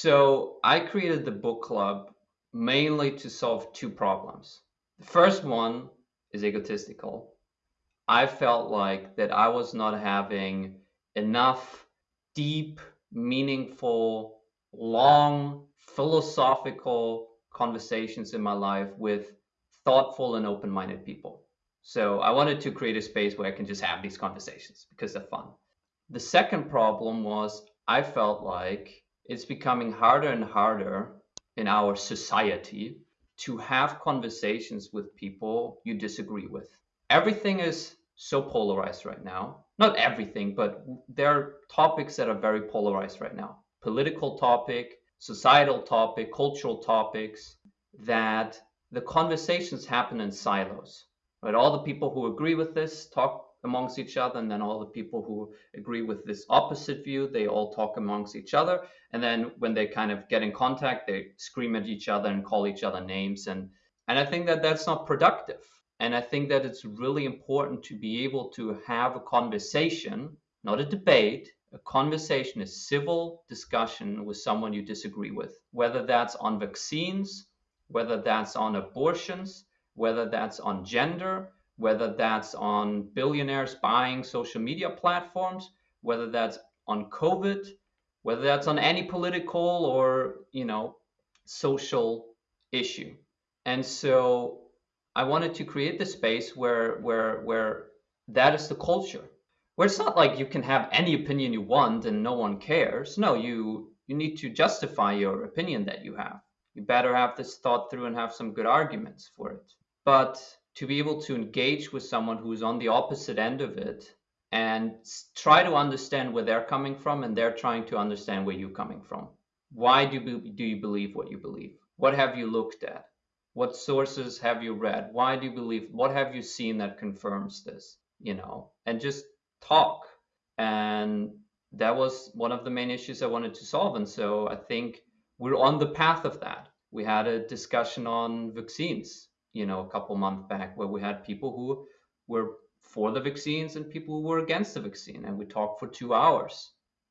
So I created the book club mainly to solve two problems. The first one is egotistical. I felt like that I was not having enough deep, meaningful, long, philosophical conversations in my life with thoughtful and open minded people. So I wanted to create a space where I can just have these conversations because they're fun. The second problem was I felt like it's becoming harder and harder in our society to have conversations with people you disagree with. Everything is so polarized right now. Not everything, but there are topics that are very polarized right now. Political topic, societal topic, cultural topics that the conversations happen in silos. Right? All the people who agree with this talk amongst each other, and then all the people who agree with this opposite view, they all talk amongst each other. And then when they kind of get in contact, they scream at each other and call each other names. And and I think that that's not productive. And I think that it's really important to be able to have a conversation, not a debate, a conversation, a civil discussion with someone you disagree with, whether that's on vaccines, whether that's on abortions, whether that's on gender, whether that's on billionaires buying social media platforms, whether that's on COVID, whether that's on any political or, you know, social issue. And so I wanted to create the space where where where that is the culture. Where it's not like you can have any opinion you want and no one cares. No, you you need to justify your opinion that you have. You better have this thought through and have some good arguments for it. But to be able to engage with someone who's on the opposite end of it and try to understand where they're coming from and they're trying to understand where you're coming from. Why do you, do you believe what you believe? What have you looked at? what sources have you read why do you believe what have you seen that confirms this you know and just talk and that was one of the main issues i wanted to solve and so i think we're on the path of that we had a discussion on vaccines you know a couple months back where we had people who were for the vaccines and people who were against the vaccine and we talked for two hours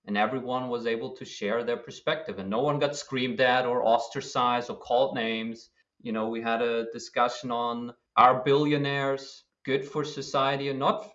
and everyone was able to share their perspective and no one got screamed at or ostracized or called names you know, we had a discussion on are billionaires good for society or not?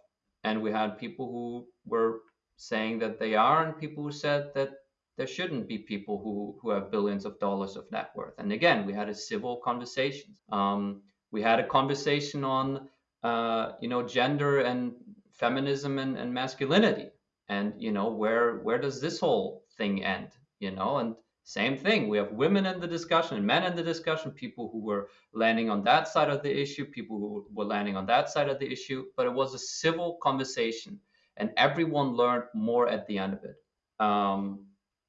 And we had people who were saying that they are, and people who said that there shouldn't be people who, who have billions of dollars of net worth. And again, we had a civil conversation. Um, we had a conversation on, uh, you know, gender and feminism and, and masculinity. And, you know, where where does this whole thing end? You know, and same thing. We have women in the discussion, and men in the discussion, people who were landing on that side of the issue, people who were landing on that side of the issue. But it was a civil conversation, and everyone learned more at the end of it. Um,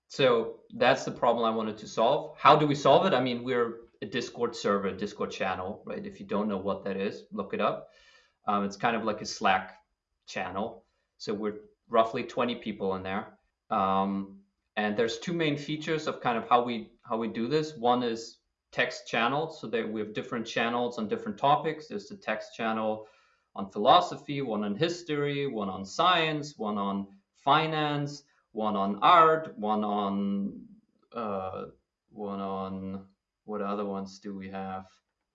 so that's the problem I wanted to solve. How do we solve it? I mean, we're a Discord server, a Discord channel, right? If you don't know what that is, look it up. Um, it's kind of like a Slack channel. So we're roughly 20 people in there. Um, and there's two main features of kind of how we how we do this. One is text channels, so that we have different channels on different topics. There's the text channel on philosophy, one on history, one on science, one on finance, one on art, one on uh, one on what other ones do we have?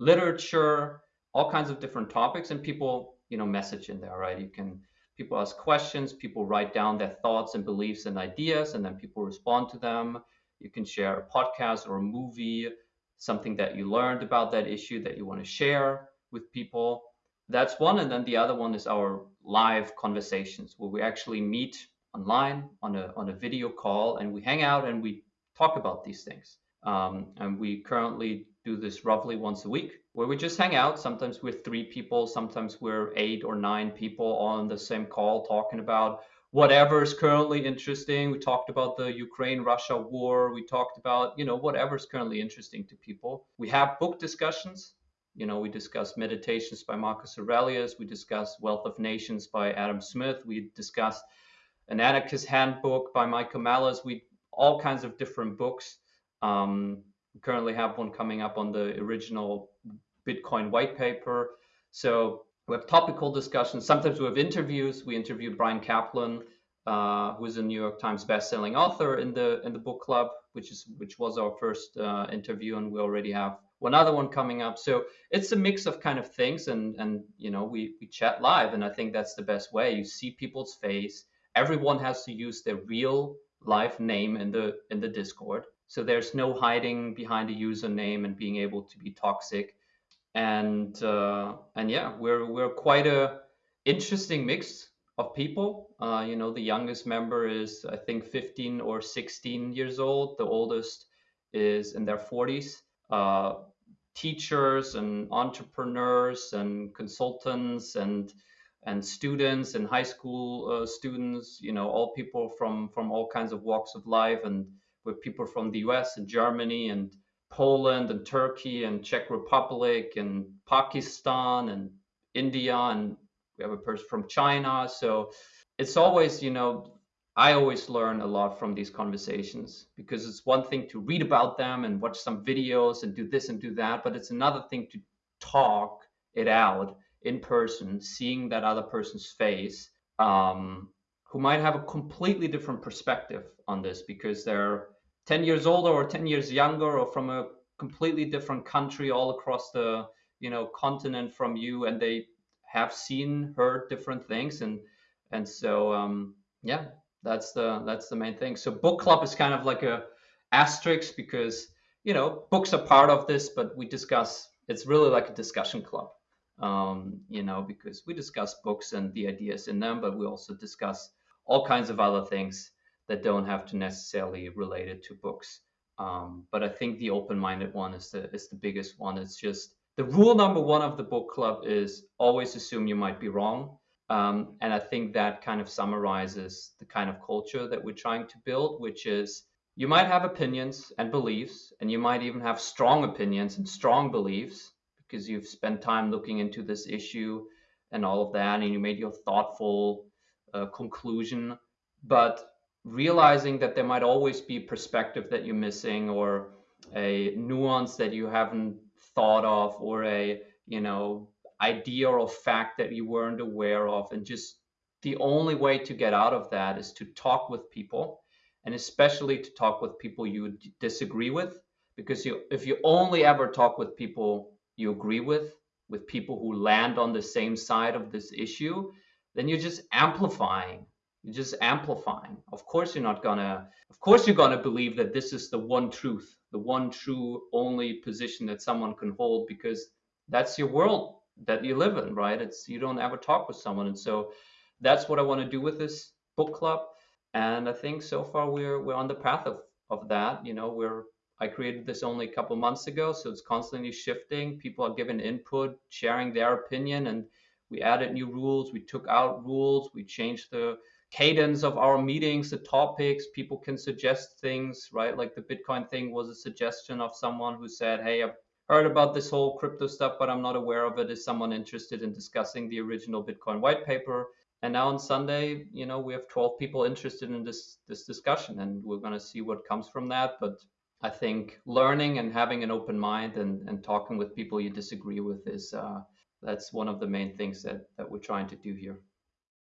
Literature, all kinds of different topics, and people you know message in there, right? You can people ask questions, people write down their thoughts and beliefs and ideas, and then people respond to them. You can share a podcast or a movie, something that you learned about that issue that you want to share with people. That's one. And then the other one is our live conversations where we actually meet online on a, on a video call and we hang out and we talk about these things. Um, and we currently do this roughly once a week where we just hang out. Sometimes we're three people, sometimes we're eight or nine people on the same call talking about whatever is currently interesting. We talked about the Ukraine Russia war. We talked about, you know, whatever is currently interesting to people. We have book discussions. You know, we discuss Meditations by Marcus Aurelius. We discuss Wealth of Nations by Adam Smith. We discussed an Anarchist Handbook by Michael Malice. We all kinds of different books. Um, we currently have one coming up on the original Bitcoin white paper. So we have topical discussions. Sometimes we have interviews. We interviewed Bryan Caplan, uh, who is a New York Times bestselling author in the in the book club. which is which was our first uh, interview, and we already have one other one coming up. So it's a mix of kind of things, and and you know we we chat live, and I think that's the best way. You see people's face. Everyone has to use their real live name in the in the Discord, so there's no hiding behind a username and being able to be toxic. And uh, and yeah, we're we're quite a interesting mix of people. Uh, you know, the youngest member is I think 15 or 16 years old. The oldest is in their 40s. Uh, teachers and entrepreneurs and consultants and and students and high school uh, students. You know, all people from from all kinds of walks of life and with people from the U.S. and Germany and Poland and Turkey and Czech Republic and Pakistan and India and we have a person from China. So it's always, you know, I always learn a lot from these conversations because it's one thing to read about them and watch some videos and do this and do that, but it's another thing to talk it out in person, seeing that other person's face, um, who might have a completely different perspective on this because they're 10 years older or 10 years younger or from a completely different country all across the you know continent from you and they have seen heard different things and and so um, yeah that's the that's the main thing. So book club is kind of like a asterisk because you know books are part of this but we discuss it's really like a discussion club um, you know because we discuss books and the ideas in them but we also discuss all kinds of other things that don't have to necessarily relate it to books um, but i think the open-minded one is the is the biggest one it's just the rule number one of the book club is always assume you might be wrong. Um, and I think that kind of summarizes the kind of culture that we're trying to build, which is you might have opinions and beliefs, and you might even have strong opinions and strong beliefs because you've spent time looking into this issue and all of that, and you made your thoughtful uh, conclusion. But realizing that there might always be perspective that you're missing or a nuance that you haven't thought of or a you know idea or fact that you weren't aware of and just the only way to get out of that is to talk with people and especially to talk with people you disagree with because you if you only ever talk with people you agree with with people who land on the same side of this issue then you're just amplifying. You're just amplifying. Of course you're not gonna of course you're gonna believe that this is the one truth the one true only position that someone can hold because that's your world that you live in right? It's you don't ever talk with someone. And so that's what i want to do with this book club. And i think so far we're we're on the path of of that. You know we're i created this only a couple months ago so it's constantly shifting. People are giving input sharing their opinion and we added new rules we took out rules we changed the cadence of our meetings, the topics. People can suggest things, right? Like the Bitcoin thing was a suggestion of someone who said, Hey, I've heard about this whole crypto stuff, but I'm not aware of it. Is someone interested in discussing the original Bitcoin white paper? And now on Sunday, you know, we have 12 people interested in this this discussion, and we're going to see what comes from that. But I think learning and having an open mind and, and talking with people you disagree with is uh, that's one of the main things that, that we're trying to do here.